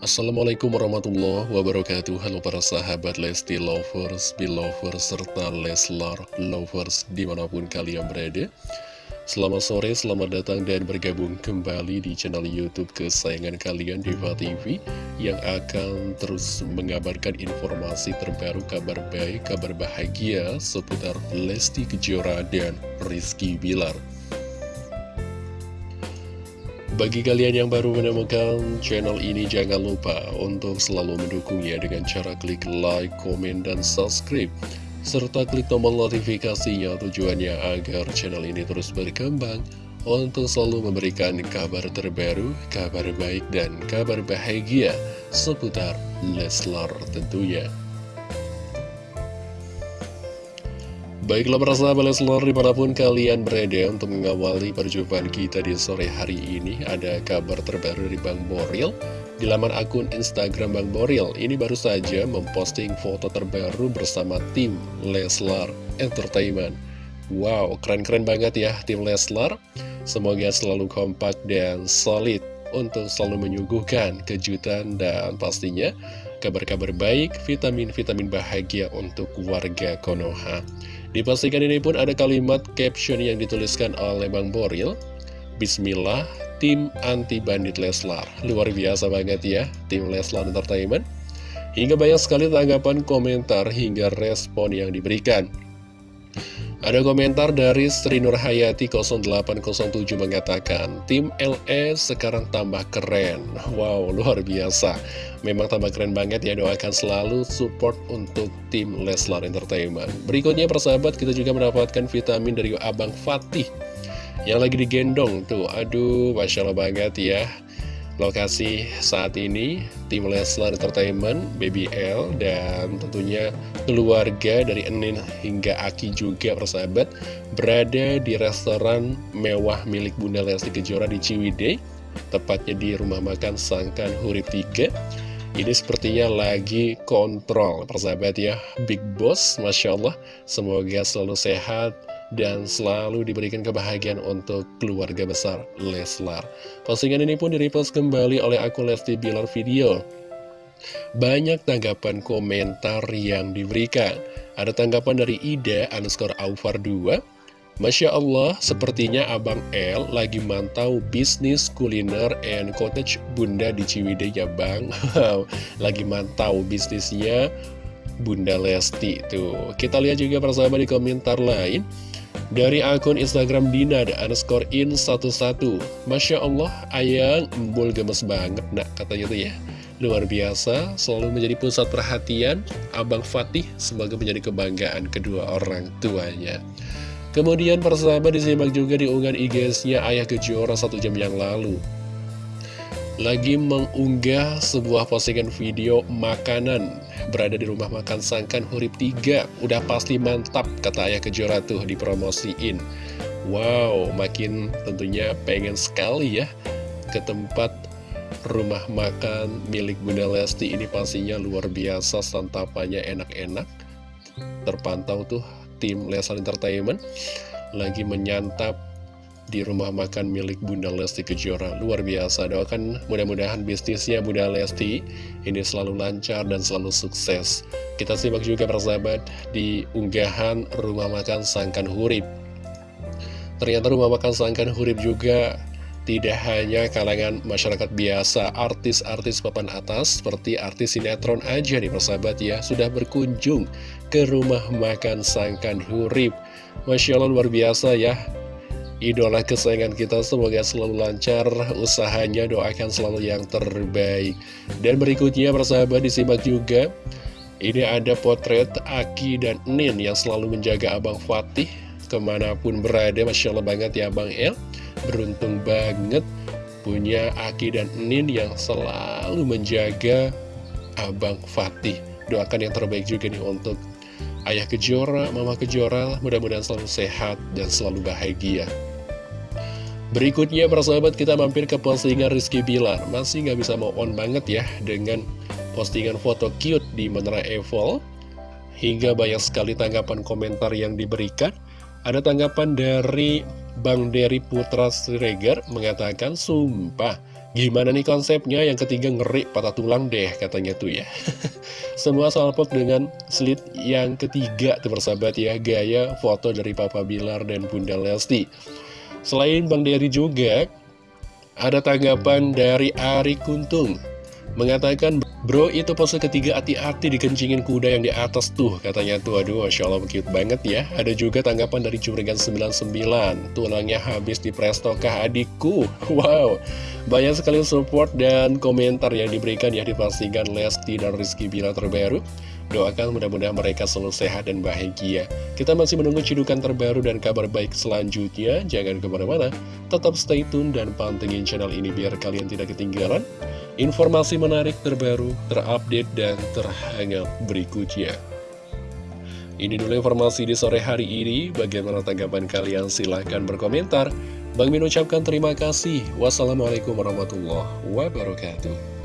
Assalamualaikum warahmatullahi wabarakatuh. Halo para sahabat Lesti Lovers, Belovers, serta Leslar Lovers di mana pun kalian berada. Selamat sore, selamat datang dan bergabung kembali di channel Youtube kesayangan kalian Diva TV Yang akan terus mengabarkan informasi terbaru, kabar baik, kabar bahagia seputar Lesti Kejora dan Rizky Bilar bagi kalian yang baru menemukan channel ini, jangan lupa untuk selalu mendukungnya dengan cara klik like, komen, dan subscribe. Serta klik tombol notifikasinya tujuannya agar channel ini terus berkembang untuk selalu memberikan kabar terbaru, kabar baik, dan kabar bahagia seputar Leslar tentunya. Baiklah para sahabat Leslar di mana pun kalian berada untuk mengawali perjumpaan kita di sore hari ini Ada kabar terbaru dari Bang Boril. Di laman akun Instagram Bang Boril Ini baru saja memposting foto terbaru bersama tim Leslar Entertainment. Wow, keren-keren banget ya tim Leslar Semoga selalu kompak dan solid untuk selalu menyuguhkan kejutan dan pastinya kabar-kabar baik, vitamin-vitamin bahagia untuk warga Konoha. Di postingan ini pun ada kalimat caption yang dituliskan oleh Bang Boril. Bismillah, tim anti-bandit Leslar. Luar biasa banget ya, tim Leslar Entertainment. Hingga banyak sekali tanggapan komentar hingga respon yang diberikan ada komentar dari Sri Nurhayati 0807 mengatakan, Tim LE sekarang tambah keren. Wow, luar biasa. Memang tambah keren banget ya, doakan selalu support untuk tim Leslar Entertainment. Berikutnya persahabat, kita juga mendapatkan vitamin dari Abang Fatih. Yang lagi digendong tuh, aduh, Masya Allah banget ya. Lokasi saat ini tim Leslar Entertainment, BBL, dan tentunya keluarga dari Enin hingga Aki juga persahabat berada di restoran mewah milik Bunda Lesti Kejora di Ciwidey, tepatnya di rumah makan Sangkan Hurip 3. Ini sepertinya lagi kontrol persahabat ya, Big Boss, Masya Allah, semoga selalu sehat, dan selalu diberikan kebahagiaan untuk keluarga besar Leslar. Postingan ini pun direpost kembali oleh akun Lesti Bilar Video. Banyak tanggapan komentar yang diberikan. Ada tanggapan dari Ida underscore Aufar 2. Masya Allah, sepertinya Abang L lagi mantau bisnis kuliner and cottage Bunda di Ciwidey ya Bang. lagi mantau bisnisnya Bunda Lesti tuh. Kita lihat juga persahabat di komentar lain. Dari akun Instagram Dina ada underscore in 11 Masya Allah, ayang embul gemes banget nak katanya tuh ya. Luar biasa, selalu menjadi pusat perhatian Abang Fatih sebagai menjadi kebanggaan kedua orang tuanya. Kemudian persahabat disimak juga di unggahan IG-nya Ayah Kejora satu jam yang lalu. Lagi mengunggah sebuah postingan video makanan berada di rumah makan Sangkan Hurip 3 udah pasti mantap kata Ayah Kejora tuh dipromosiin. Wow makin tentunya pengen sekali ya ke tempat rumah makan milik Bunda Lesti. Ini pastinya luar biasa santapannya enak-enak. Terpantau tuh tim Lesal Entertainment lagi menyantap di rumah makan milik Bunda Lesti Kejora. Luar biasa, doakan mudah-mudahan bisnisnya Bunda Lesti ini selalu lancar dan selalu sukses. Kita simak juga persahabat di unggahan rumah makan Sangkan Hurip. Ternyata rumah makan Sangkan Hurip juga tidak hanya kalangan masyarakat biasa, artis-artis papan atas seperti artis sinetron aja nih persahabat ya, sudah berkunjung ke rumah makan Sangkan Hurip. Masya Allah luar biasa ya, idola kesayangan kita semoga selalu lancar usahanya doakan selalu yang terbaik. Dan berikutnya persahabat disimak juga. Ini ada potret Aki dan Nin yang selalu menjaga Abang Fatih ke mana pun berada. Masya Allah banget ya Abang El. Beruntung banget punya Aki dan Nin yang selalu menjaga Abang Fatih. Doakan yang terbaik juga nih untuk Ayah Kejora, Mama Kejora, mudah-mudahan selalu sehat dan selalu bahagia. Berikutnya para sahabat kita mampir ke postingan Rizky Bilar. Masih nggak bisa mau on banget ya dengan postingan foto cute di Menara Eiffel. Hingga banyak sekali tanggapan komentar yang diberikan. Ada tanggapan dari Bang Dery Putra Siregar mengatakan Sumpah Gimana nih konsepnya? Yang ketiga ngeri patah tulang deh katanya tuh ya. Semua salpok dengan slit yang ketiga tuh persahabat ya. Gaya foto dari Papa Bilar dan Bunda Lesti Selain Bang Dery juga Ada tanggapan dari Ari Kuntung Mengatakan, bro itu pose ketiga hati-hati dikencingin kuda yang di atas tuh Katanya. Tuh, aduh Masya Allah cute banget ya. Ada juga tanggapan dari Curigan 99 Tulangnya habis di prestokah adikku? Wow, banyak sekali support dan komentar yang diberikan ya Dipastikan Lesti dan Rizky Bila terbaru Doakan mudah-mudahan mereka selalu sehat dan bahagia. Kita masih menunggu cidukan terbaru dan kabar baik selanjutnya. Jangan ke mana-mana, tetap stay tune dan pantengin channel ini biar kalian tidak ketinggalan informasi menarik terbaru, terupdate, dan terhangat berikutnya. Ini dulu informasi di sore hari ini. Bagaimana tanggapan kalian? Silahkan berkomentar. Bang Min ucapkan terima kasih. Wassalamualaikum warahmatullahi wabarakatuh.